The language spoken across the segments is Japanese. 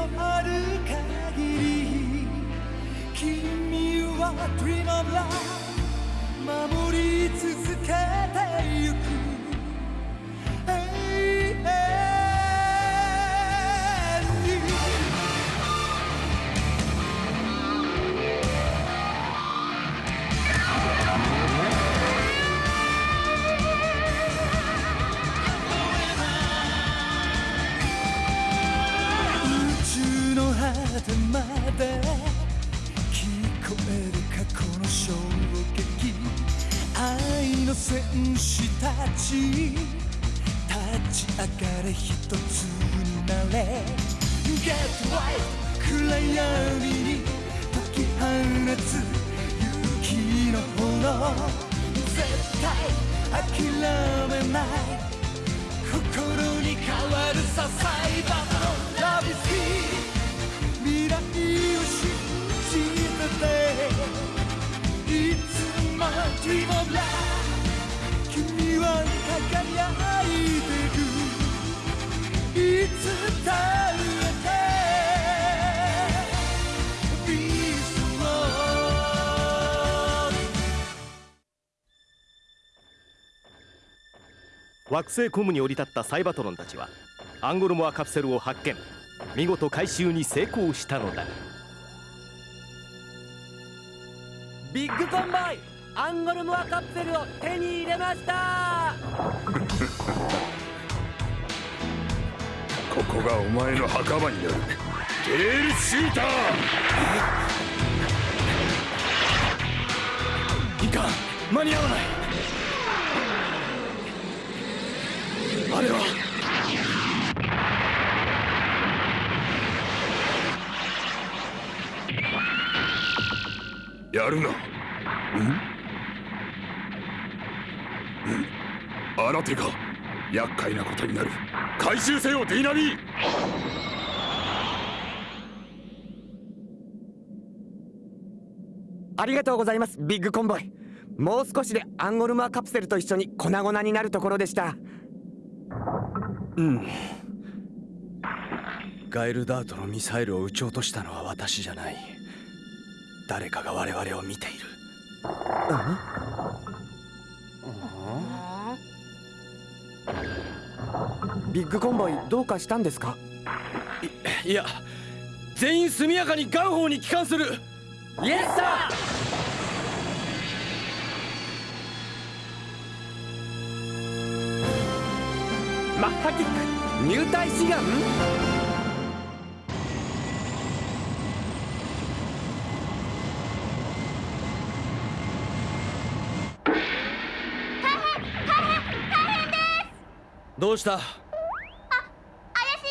のある限り君は Dream of Love 守り続けてゆく果てまで聞こえる過去の衝撃愛の戦士たち。立ち。上がれ一つになれ Get right 暗闇に解き放つ勇気の炎絶対諦めない心に変わるさサイバーのラビスキー Dream of Love 君は輝いてるいつだってビースト惑星コムに降り立ったサイバトロンたちはアンゴルモアカプセルを発見。見事回収に成功したのだ。ビッグコンボイアンゴルモアカプセルを手に入れました。ここがお前の墓場になる。テールシューター。いかん。間に合わない。あれは。やるな。んん？新手が厄介なことになる。回収せよディナミー。ありがとうございますビッグコンボイ。もう少しでアンゴルモアカプセルと一緒に粉々になるところでした。うん。ガエルダートのミサイルを撃ち落としたのは私じゃない。誰かが我々を見ているビッグコンボイどうかしたんですか？いや全員速やかにガンホーに帰還する。イエスサーマッハキック入隊志願？どうした怪しい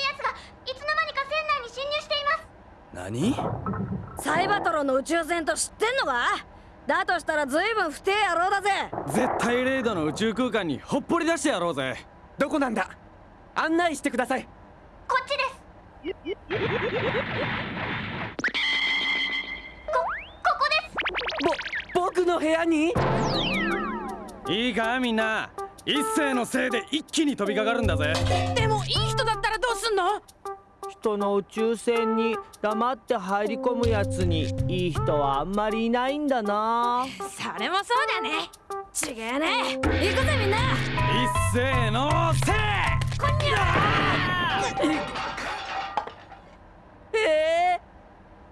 奴がいつの間にか船内に侵入しています何？サイバトロンの宇宙船と知ってんのか？だとしたら随分不定野郎だぜ。絶対レイドの宇宙空間にほっぽり出してやろうぜ。どこなんだ？案内してください。こっちです。こここです。ぼ僕の部屋に？いいかみんな。一斉のせいで一気に飛びかかるんだぜ。でもいい人だったらどうすんの？人の宇宙船に黙って入り込むやつにいい人はあんまりいないんだな。それもそうだね。ちげえね。行くぜみんな。一斉のせ。いこんにゃえー、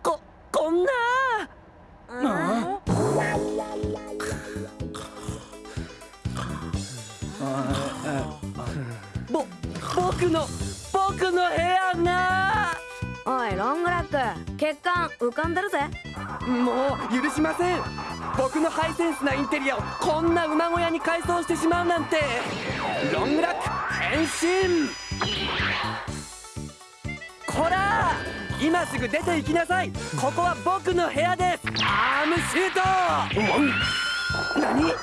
ここんなぼ僕の僕の部屋ロングラック。血管浮かんでるぜ。もう許しません。僕のハイセンスなインテリアをこんな馬小屋に改装してしまうなんて。ロングラック変身。こら今すぐ出て行きなさい。ここは僕の部屋です。アームシュート。何？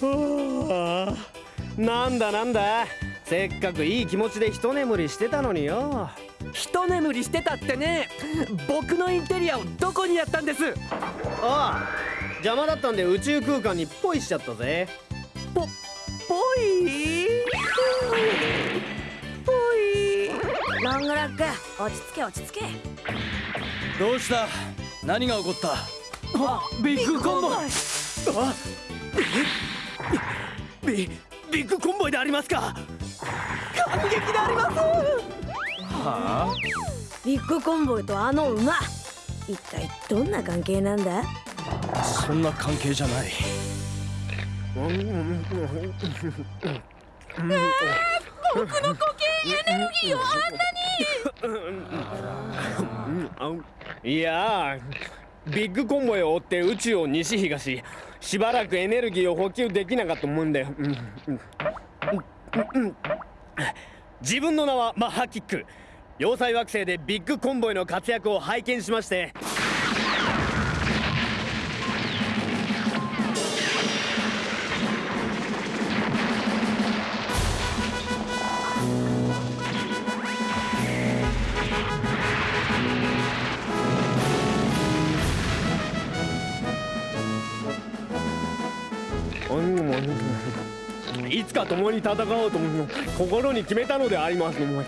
はあなんだなんだせっかくいい気持ちで一眠りしてたのによ。一眠りしてたってね。僕のインテリアをどこにやったんです？ああ邪魔だったんで宇宙空間にポイしちゃったぜ。ぽぽい？ロングラック落ち着け落ち着け。どうした？何が起こった？あビッグコンボイ。あビビッグコンボイでありますか？感激でありますはあ？ビッグコンボイとあの馬。一体どんな関係なんだ？そんな関係じゃない。僕の呼吸エネルギーをあんなに。いやービッグコンボイを追って宇宙を西東。しばらくエネルギーを補給できなかったもんで、うん。うん。うん。うん自分の名はマッハキック。要塞惑星でビッグコンボイの活躍を拝見しまして。か共に戦おうと心に決めたのでありますおいおいおい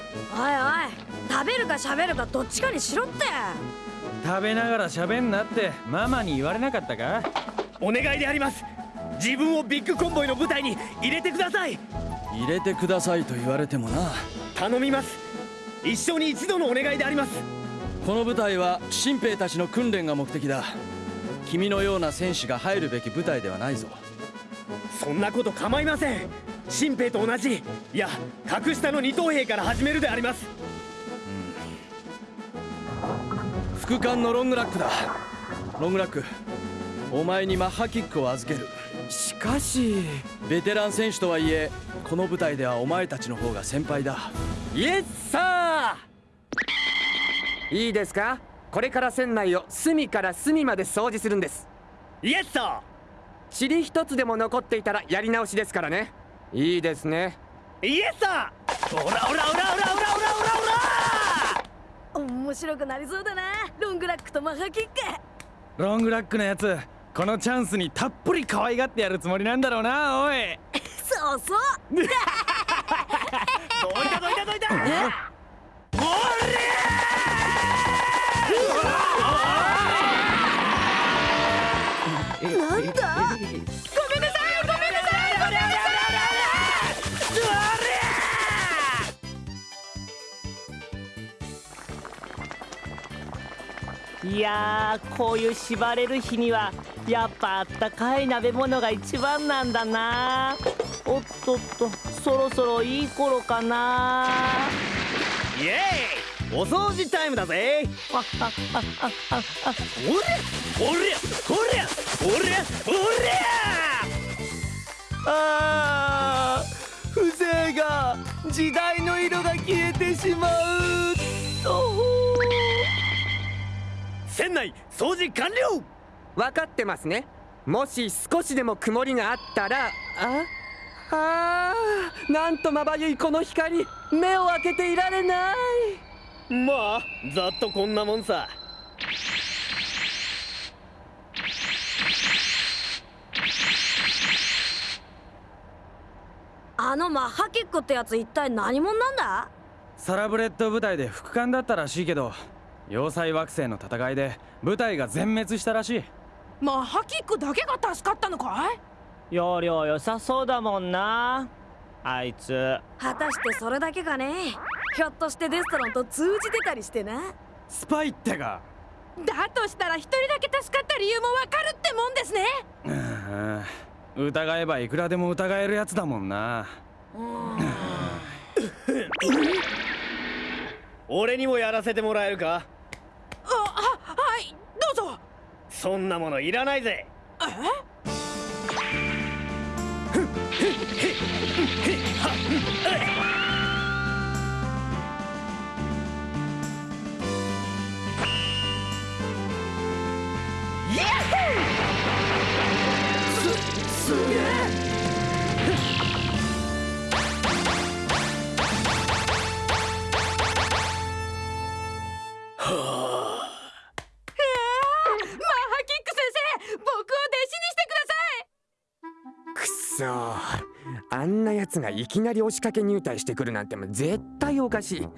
食べるか喋るかどっちかにしろって。食べながら喋んなって。ママに言われなかったか？お願いであります。自分をビッグコンボイの舞台に入れてください。入れてくださいと言われてもな。頼みます。一生に一度のお願いであります。この舞台は新兵たちの訓練が目的だ。君のような戦士が入るべき舞台ではないぞ。そんなこと構いません新兵と同じ。いや格下の二等兵から始めるであります。副官のロングラックだ。ロングラックお前にマッハキックを預ける。しかしベテラン選手とはいえこの舞台ではお前たちの方が先輩だ。イエスサいいですか？これから船内を隅から隅まで掃除するんです。ーイエスサ塵一つでも残っていたらやり直しですからねいいですね。ーイエスオラオラオラオラオラオラオラオラ面白くなりそうだな。ロングラックとマハキック。ロングラックのやつこのチャンスにたっぷり可愛がってやるつもりなんだろうなおい。そうそう。どいたどいたどいた！なんだごめんなんなさいごめんないやーこういう縛れる日にはやっぱあったかい鍋物が一番なんだな。おっとっとそろそろいい頃かな。イエーイお掃除タイムだぜ。ああああああおりゃおりゃおりゃおりゃおりあー風情が時代の色が消えてしまう。と船内掃除完了。分かってますね。もし少しでも曇りがあったらああーなんとまばゆいこの光目を開けていられない。まあざっとこんなもんさ。あのマッハキックってやつ一体何者なんだ？サラブレッド部隊で副官だったらしいけど要塞惑星の戦いで部隊が全滅したらしい。マッハキックだけが助かったのかい？要領良さそうだもんな。あいつ。果たしてそれだけかね？ひょっとしてデストロンと通じてたりしてな？スパイってか。だとしたら一人だけ助かった理由もわかるってもんですね。うん疑えばいくらでも疑えるやつだもんな。俺にもやらせてもらえるかあははいどうぞそんなものいらないぜ。すげえあんなやつがいきなり押しかけ入隊してくるなんても絶対おかしい。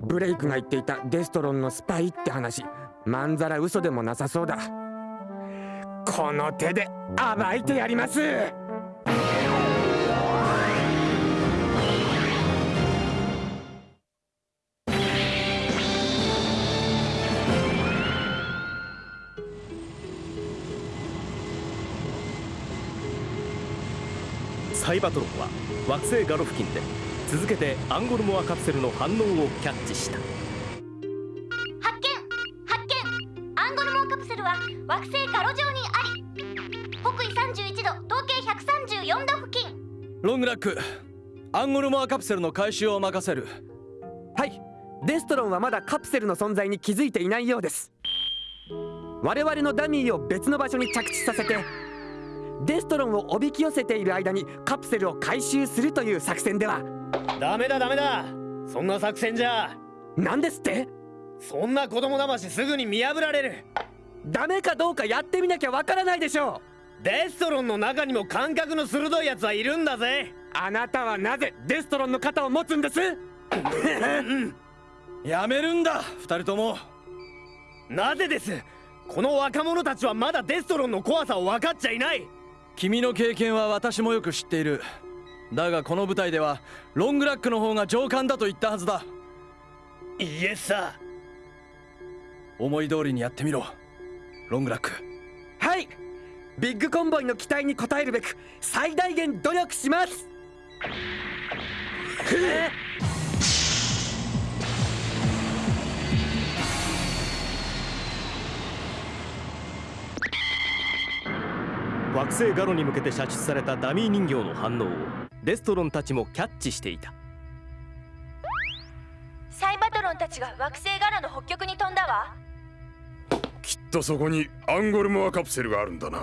ブレイクが言っていたデストロンのスパイって話。まんざら嘘でもなさそうだ。この手で暴いてやります。サイバトロンは惑星ガロ付近で続けてアンゴルモアカプセルの反応をキャッチした。発見！発見！アンゴルモアカプセルは惑星ガロ上にあり北緯31度東経134度付近。ロングラックアンゴルモアカプセルの回収を任せる。はい。デストロンはまだカプセルの存在に気づいていないようです。我々のダミーを別の場所に着地させてデストロンをおびき寄せている間にカプセルを回収するという作戦では。ダメだダメだ。そんな作戦じゃ。何ですって？そんな子供騙しすぐに見破られる。ダメかどうかやってみなきゃわからないでしょう。デストロンの中にも感覚の鋭いやつはいるんだぜ。あなたはなぜデストロンの肩を持つんです？やめるんだ二人とも。なぜです？この若者たちはまだデストロンの怖さを分かっちゃいない君の経験は私もよく知っている。だがこの舞台ではロングラックの方が上官だと言ったはずだ。イエスさ。思い通りにやってみろ。ロングラック。はい。ビッグコンボイの期待に応えるべく最大限努力します惑星ガロに向けて射出されたダミー人形の反応をデストロンたちもキャッチしていた。サイバトロンたちが惑星ガロの北極に飛んだわ。きっとそこにアンゴルモアカプセルがあるんだな。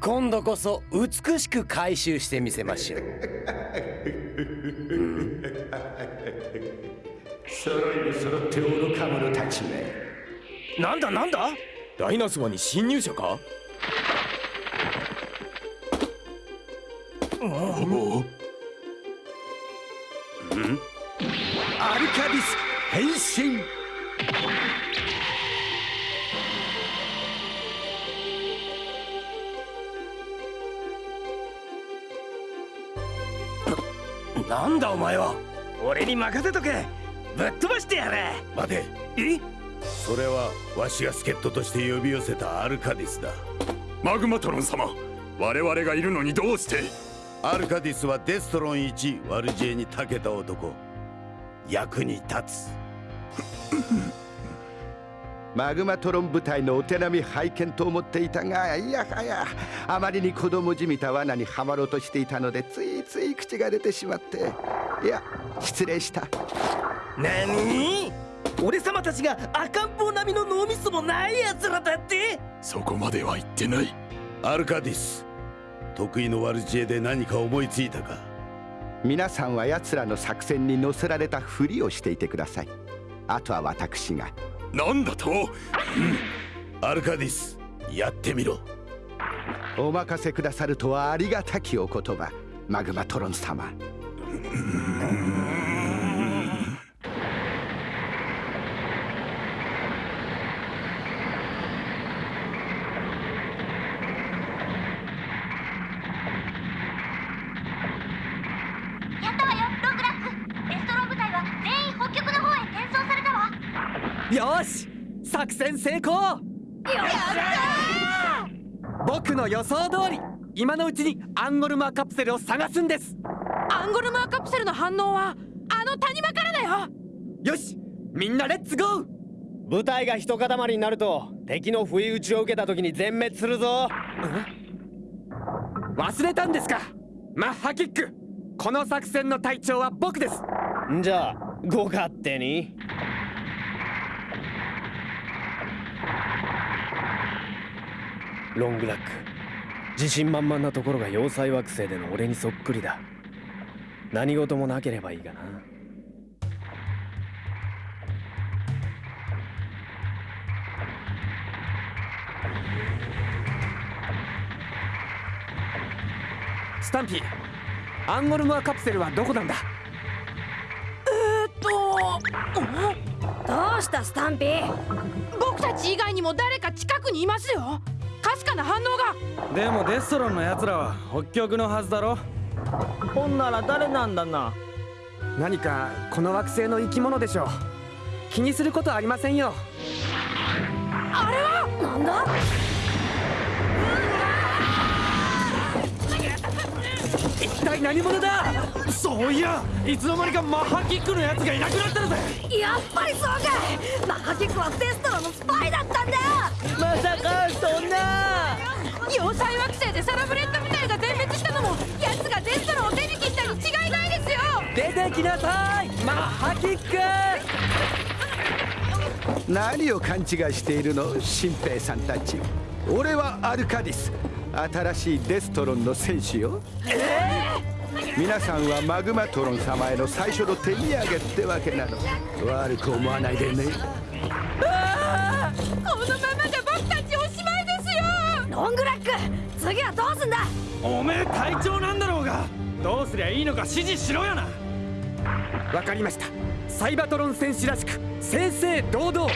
今度こそ美しく回収してみせましょう。揃いに揃って愚か者たちめ。なんだなんだ？ダイナソアに侵入者か？アルカディス変身。なんだお前は？俺に任せとけ。ぶっ飛ばしてやれ。待て。え？それはわしが助っ人として呼び寄せたアルカディスだ。マグマトロン様我々がいるのにどうして？アルカディスはデストロン1ワルジェに長けた男。役に立つ。マグマトロン部隊のお手並み拝見と思っていたがいやはやあまりに子供じみた罠にはまろうとしていたのでついつい口が出てしまって。いや失礼した。何？俺様たちが赤ん坊並みの脳みそもない奴らだって？そこまでは言ってない。アルカディス得意のワルジェで何か思いついたか。皆さんは奴らの作戦に乗せられたふりをしていてください。あとは私が。何だと、うん、アルカディスやってみろ。お任せくださるとはありがたきお言葉マグマトロン様やったわよロングラックデストロン部隊は全員北極の方へ転送されたわよし作戦成功。やった僕の予想通り今のうちにアンゴルマーカプセルを探すんです。アンゴルマーカプセルの反応はあの谷間からだよ。よしみんなレッツゴー。部隊が一塊になると敵の不意打ちを受けた時に全滅するぞ。忘れたんですか？マッハキック。この作戦の隊長は僕です。じゃあご勝手にロングラック。自信満々なところが要塞惑星での俺にそっくりだ。何事もなければいいがな。スタンピーアンゴルモアカプセルはどこなんだ？えー、っとどうしたスタンピー？僕たち以外にも誰か近くにいますよ。かすかな反応が。でもデストロンの奴らは北極のはずだろ。ほんなら誰なんだな。何かこの惑星の生き物でしょう。気にすることありませんよ。あれは？なんだ？一体何者だ？そういやいつの間にかマッハキックのやつがいなくなってるぜやっぱりそうか。マッハキックはデストロンのスパイだったんだまさかそんな。要塞惑星でサラブレッド部隊が全滅したのも奴がデストロンを手に切ったに違いないですよ。出てきなさいマッハキック。何を勘違いしているの新兵さんたち。俺はアルカディス新しいデストロンの戦士よ皆さんはマグマトロン様への最初の手土産ってわけなの。悪く思わないでね。ああこのままじゃ僕たちおしまいですよ。ロングラック次はどうすんだ？おめえ隊長なんだろうが。どうすりゃいいのか指示しろよな。わかりました。サイバトロン戦士らしく正々堂々。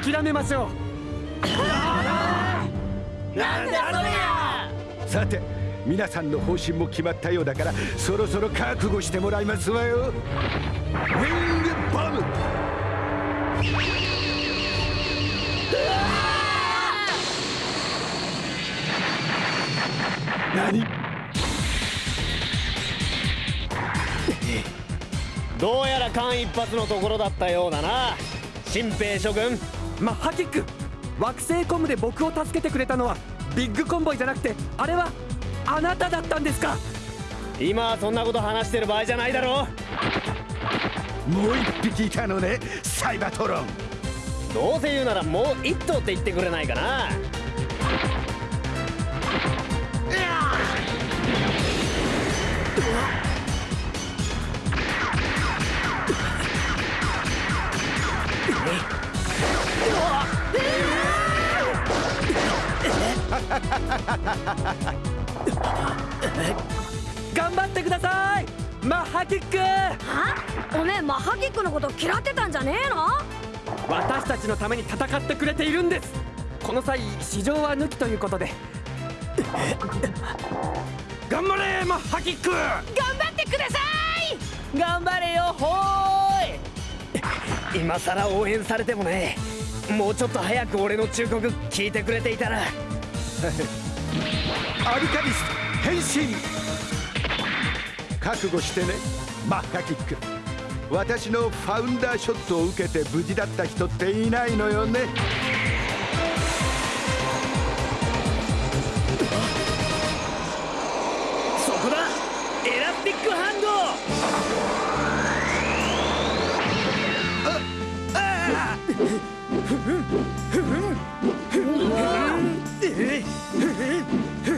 諦めましょなんだそりゃさて皆さんの方針も決まったようだからそろそろ覚悟してもらいますわよ。ウィングボム何？どうやら間一髪のところだったようだな。新兵諸君マッハキック。惑星コムで僕を助けてくれたのはビッグコンボイじゃなくてあれはあなただったんですか？今はそんなこと話してる場合じゃないだろもう一匹いたのねサイバトロン。どうせ言うならもう一頭って言ってくれないかな 頑張ってください。マッハキック。は？おめえマッハキックのこと嫌ってたんじゃねえの？私たちのために戦ってくれているんです。この際市場は抜きということで。頑張れマッハキック。頑張ってください！頑張れよほーい。今さら応援されてもねもうちょっと早く俺の忠告聞いてくれていたらアルカディス変身覚悟してねマッハキック。私のファウンダーショットを受けて無事だった人っていないのよね。そこだ。エラスティックハンドよ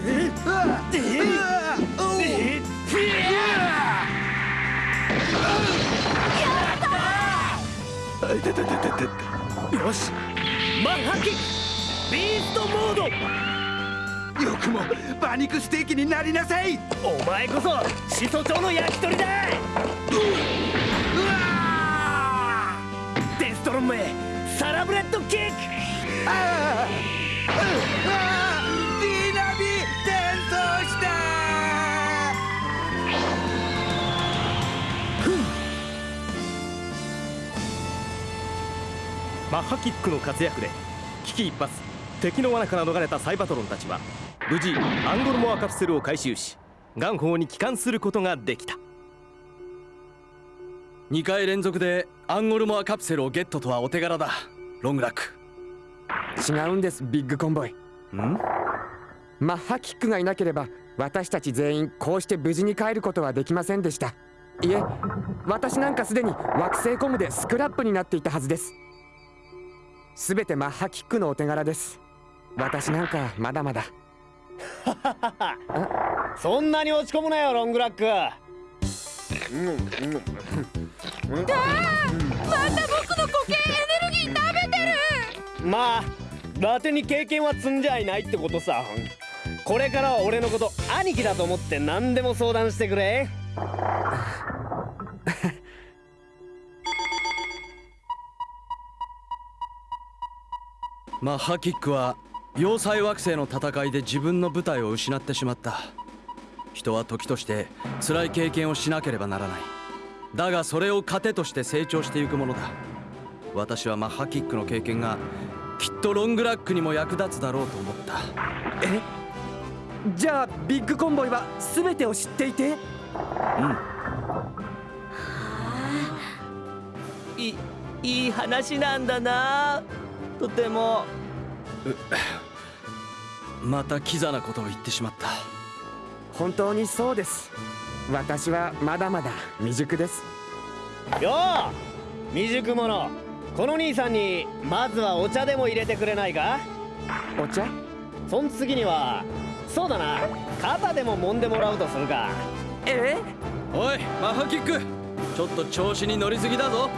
し。マッハキ。ビーストモード。よくも馬肉ステーキになりなさい。お前こそ始祖鳥の焼き鳥だ。デストロンめサラブレッドキック。ああマッハキックの活躍で危機一髪敵の罠から逃れたサイバトロンたちは無事アンゴルモアカプセルを回収し元宝に帰還することができた。2回連続でアンゴルモアカプセルをゲットとはお手柄だ。ロングラック。違うんですビッグコンボイ。ん？マッハキックがいなければ私たち全員こうして無事に帰ることはできませんでした。いえ私なんかすでに惑星コムでスクラップになっていたはずですすべてマッハキックのお手柄です。私なんかまだまだ。そんなに落ち込むなよロングラック。うんまた僕の固形エネルギー食べてる。まあ伊達に経験は積んじゃいないってことさ。これからは俺のこと兄貴だと思って何でも相談してくれマッハキックは要塞惑星の戦いで自分の部隊を失ってしまった。人は時として辛い経験をしなければならない。だがそれを糧として成長していくものだ。私はマッハキックの経験がきっとロングラックにも役立つだろうと思った。え？じゃあビッグコンボイは全てを知っていて？うん。いいい話なんだなとても。またキザなことを言ってしまった。本当にそうです。私はまだまだ未熟です。よう未熟者。この兄さんにまずはお茶でも入れてくれないか？お茶？そん次にはそうだな。肩でも揉んでもらうとするか。え？おいマッハキック。ちょっと調子に乗りすぎだぞ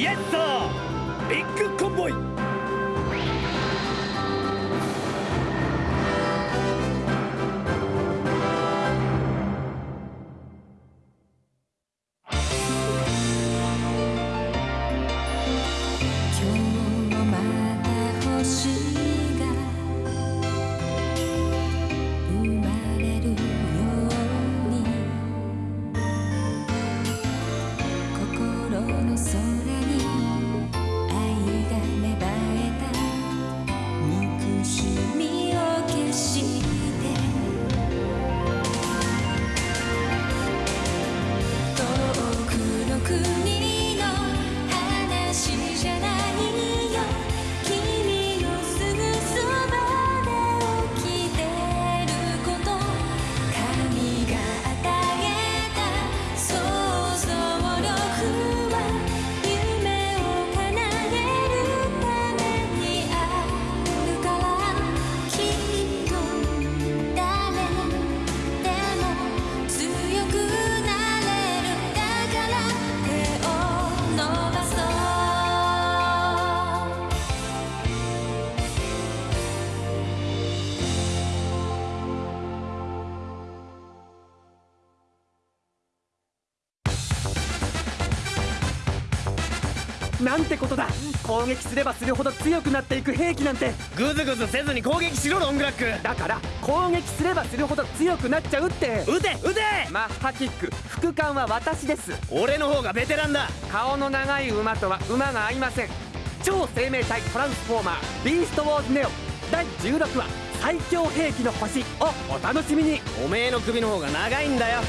イエッサービッグコンボイ。なんてことだ。攻撃すればするほど強くなっていく兵器なんて。グズグズせずに攻撃しろロングラック。だから攻撃すればするほど強くなっちゃうって。撃て撃て！マッハキック副官は私です。俺の方がベテランだ。顔の長い馬とは馬が合いません。超生命体トランスフォーマービーストウォーズネオ第16話最強兵器の星をお楽しみに。おめえの首の方が長いんだよ